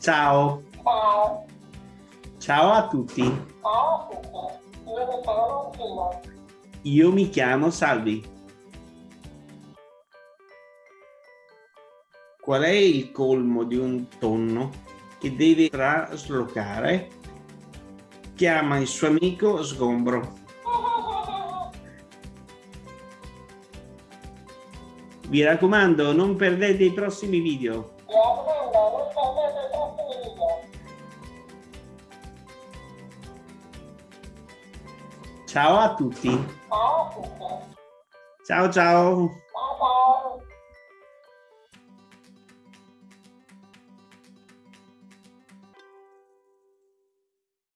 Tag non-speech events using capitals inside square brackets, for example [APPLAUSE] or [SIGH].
Ciao. Ciao. Ciao a tutti. Ciao a tutti. Io mi chiamo Gino. Io mi chiamo Salvi. Qual è il colmo di un tonno che deve traslocare? Chiama il suo amico Sgombro. [LAUGHS] Vi raccomando, non perdete i prossimi video. Ciao a tutti. Ciao a tutti. Ciao ciao.